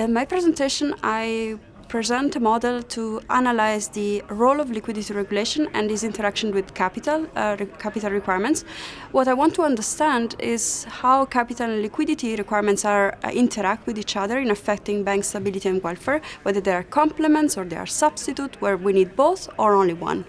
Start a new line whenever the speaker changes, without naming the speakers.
In my presentation, I present a model to analyze the role of liquidity regulation and its interaction with capital, uh, capital requirements. What I want to understand is how capital and liquidity requirements are uh, interact with each other in affecting bank stability and welfare, whether they are complements or they are substitute, where we need both or only one.